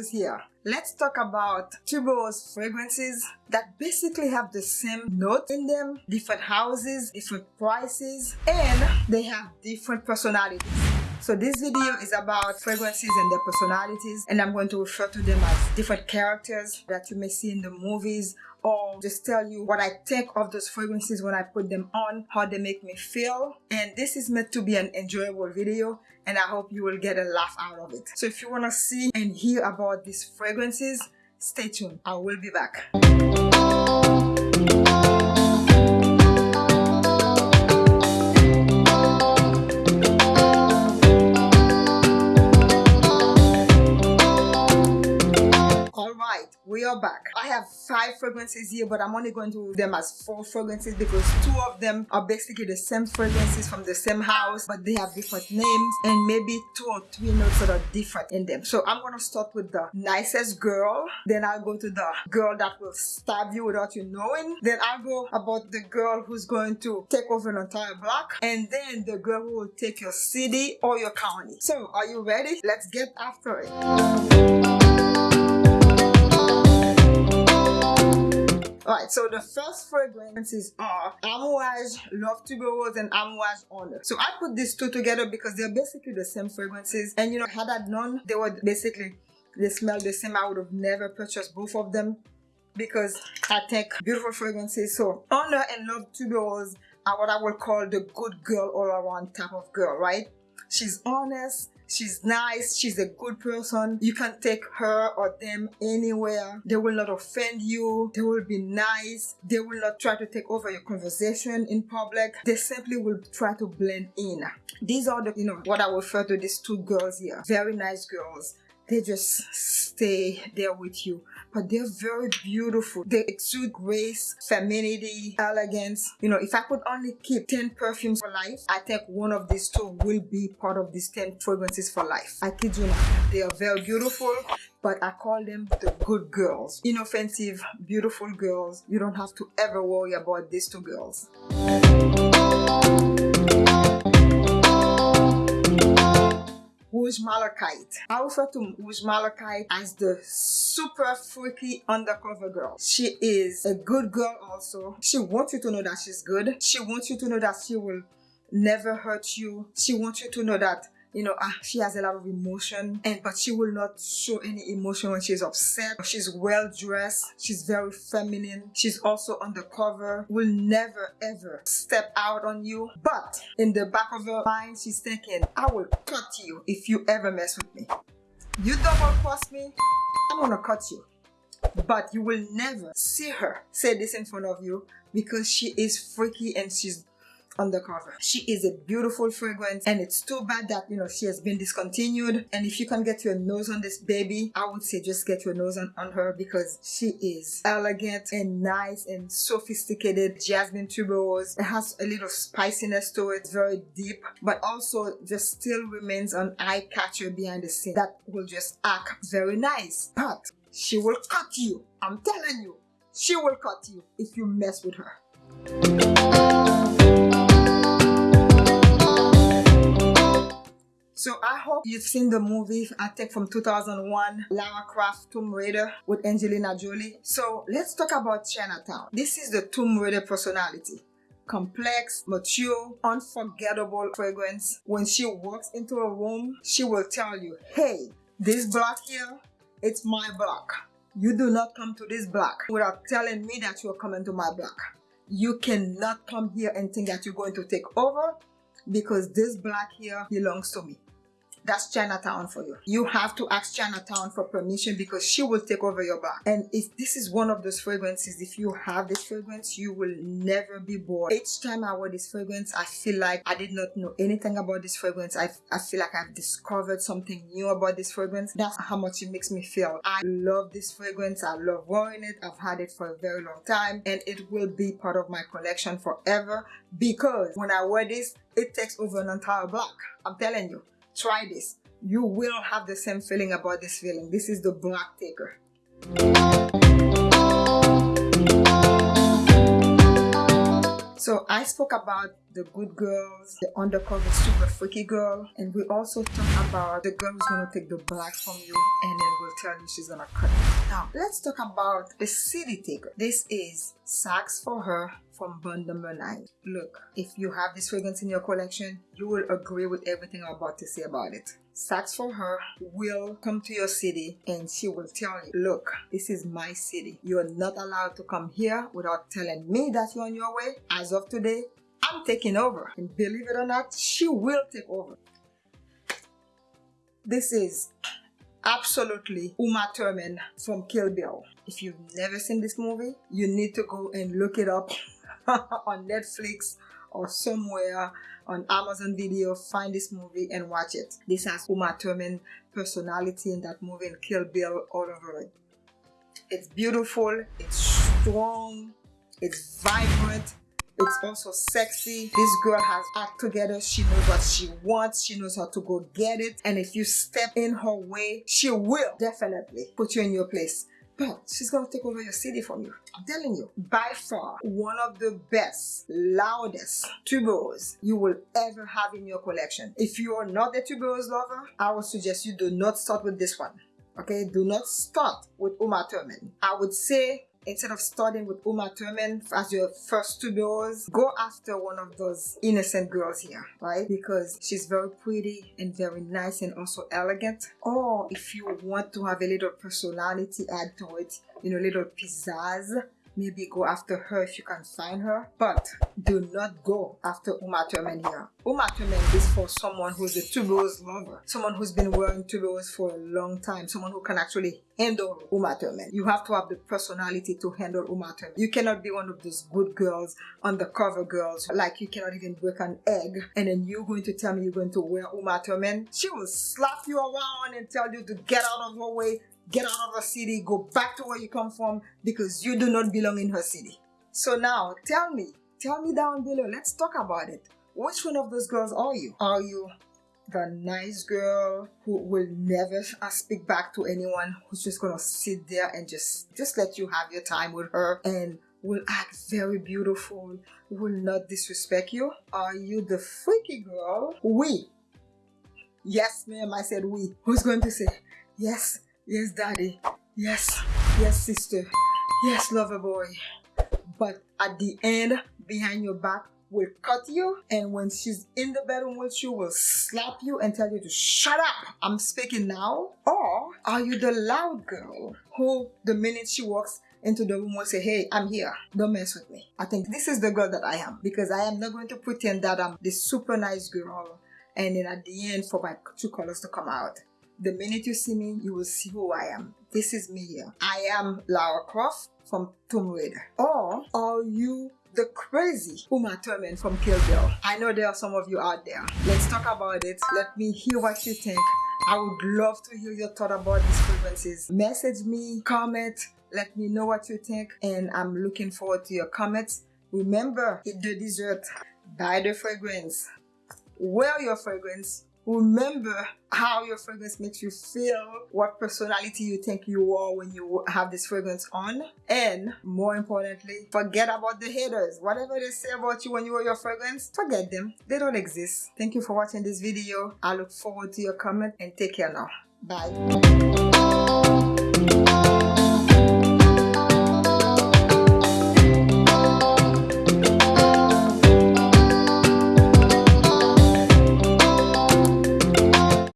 tuberose here. Let's talk about tuberose fragrances that basically have the same note in them, different houses, different prices, and they have different personalities. So this video is about fragrances and their personalities and I'm going to refer to them as different characters that you may see in the movies or just tell you what I think of those fragrances when I put them on, how they make me feel. And this is meant to be an enjoyable video and I hope you will get a laugh out of it. So if you want to see and hear about these fragrances, stay tuned. I will be back. Back. I have five fragrances here but i'm only going to them as four fragrances because two of them are basically the same fragrances from the same house but they have different names and maybe two or three notes that are different in them. So i'm going to start with the nicest girl. Then i'll go to the girl that will stab you without you knowing. Then i'll go about the girl who's going to take over an entire block. And then the girl who will take your city or your county. So are you ready? Let's get after it So the first fragrances are Amouage Love Tuberose and Amouage Honor. So I put these two together because they're basically the same fragrances. And you know, had I known they were basically, they smell the same, I would have never purchased both of them because I take beautiful fragrances. So Honor and Love Tuberose are what I would call the good girl all around type of girl, right? She's honest, She's nice. She's a good person. You can take her or them anywhere. They will not offend you. They will be nice. They will not try to take over your conversation in public. They simply will try to blend in. These are the, you know, what I refer to these two girls here. Very nice girls they just stay there with you but they're very beautiful they exude grace femininity elegance you know if i could only keep 10 perfumes for life i think one of these two will be part of these 10 fragrances for life i kid you not they are very beautiful but I call them the good girls. Inoffensive, beautiful girls. You don't have to ever worry about these two girls. Malachite. I refer to Rouge Malachite as the super freaky undercover girl. She is a good girl also. She wants you to know that she's good. She wants you to know that she will never hurt you. She wants you to know that you know, ah, she has a lot of emotion and but she will not show any emotion when she's upset. She's well dressed. She's very feminine. She's also undercover. Will never ever step out on you. But in the back of her mind, she's thinking, I will cut you if you ever mess with me. You double cross me, I'm gonna cut you. But you will never see her say this in front of you because she is freaky and she's undercover. She is a beautiful fragrance and it's too bad that, you know, she has been discontinued. And if you can get your nose on this baby, I would say just get your nose on, on her because she is elegant and nice and sophisticated. Jasmine tuberose. It has a little spiciness to it, very deep, but also just still remains an eye catcher behind the scene that will just act very nice. But she will cut you. I'm telling you, she will cut you if you mess with her. So I hope you've seen the movie, I think from 2001, Lara Croft Tomb Raider with Angelina Jolie. So let's talk about Chinatown. This is the Tomb Raider personality complex, mature, unforgettable fragrance. When she walks into a room, she will tell you, hey, this block here, it's my block. You do not come to this block without telling me that you're coming to my block. You cannot come here and think that you're going to take over because this block here belongs to me that's Chinatown for you. You have to ask Chinatown for permission because she will take over your back. And if this is one of those fragrances, if you have this fragrance, you will never be bored. Each time I wear this fragrance, I feel like I did not know anything about this fragrance. I, I feel like I've discovered something new about this fragrance. That's how much it makes me feel. I love this fragrance. I love wearing it. I've had it for a very long time and it will be part of my collection forever because when I wear this, it takes over an entire block. I'm telling you try this. You will have the same feeling about this feeling. This is the black taker So I spoke about the good girls, the undercover super freaky girl, and we also talked about the girl who's gonna take the black from you and then will tell you she's gonna cut. Now, let's talk about the city taker. This is Saks for Her from bond number 9. Look, if you have this fragrance in your collection, you will agree with everything I'm about to say about it. Saks for Her will come to your city and she will tell you, look, this is my city. You're not allowed to come here without telling me that you're on your way. As of today, I'm taking over. And believe it or not, she will take over. This is absolutely Uma Thurman from Kill Bill. If you've never seen this movie, you need to go and look it up on Netflix or somewhere on Amazon Video. Find this movie and watch it. This has Uma Thurman personality in that movie and Kill Bill all over it. It's beautiful, it's strong, it's vibrant, it's also sexy. This girl has act together. She knows what she wants. She knows how to go get it. And if you step in her way, she will definitely put you in your place. But she's gonna take over your city from you. I'm telling you, by far, one of the best, loudest tuberose you will ever have in your collection. If you are not a tuberose lover, I would suggest you do not start with this one. Okay, do not start with Uma Thurman. I would say instead of starting with Uma Thurman as your first two girls, go after one of those innocent girls here, right? Because she's very pretty and very nice and also elegant. Or if you want to have a little personality add to it, you know, little pizzazz, maybe go after her if you can find her but do not go after Uma Thurman here. Uma Thurman is for someone who's a tuberose lover, someone who's been wearing tuberose for a long time, someone who can actually handle Uma Thurman. You have to have the personality to handle Uma Thurman. You cannot be one of those good girls, undercover girls, like you cannot even break an egg and then you're going to tell me you're going to wear Uma Thurman. She will slap you around and tell you to get out of her way get out of her city, go back to where you come from because you do not belong in her city. So now tell me, tell me down below, let's talk about it. Which one of those girls are you? Are you the nice girl who will never uh, speak back to anyone who's just gonna sit there and just just let you have your time with her and will act very beautiful will not disrespect you are you the freaky girl we yes ma'am i said we who's going to say yes Yes, daddy. Yes. Yes, sister. Yes, lover boy. But at the end, behind your back, will cut you and when she's in the bedroom with you will slap you and tell you to shut up i'm speaking now or are you the loud girl who the minute she walks into the room will say hey i'm here don't mess with me i think this is the girl that i am because i am not going to pretend that i'm this super nice girl and then at the end for my true colors to come out the minute you see me, you will see who I am. This is me here. I am Lara Croft from Tomb Raider. Or are you the crazy Uma Thurman from Kill Bill? I know there are some of you out there. Let's talk about it. Let me hear what you think. I would love to hear your thought about these fragrances. Message me, comment, let me know what you think and I'm looking forward to your comments. Remember, eat the dessert, buy the fragrance, wear your fragrance, remember how your fragrance makes you feel, what personality you think you are when you have this fragrance on, and more importantly, forget about the haters. Whatever they say about you when you wear your fragrance, forget them. They don't exist. Thank you for watching this video. I look forward to your comment and take care now. Bye.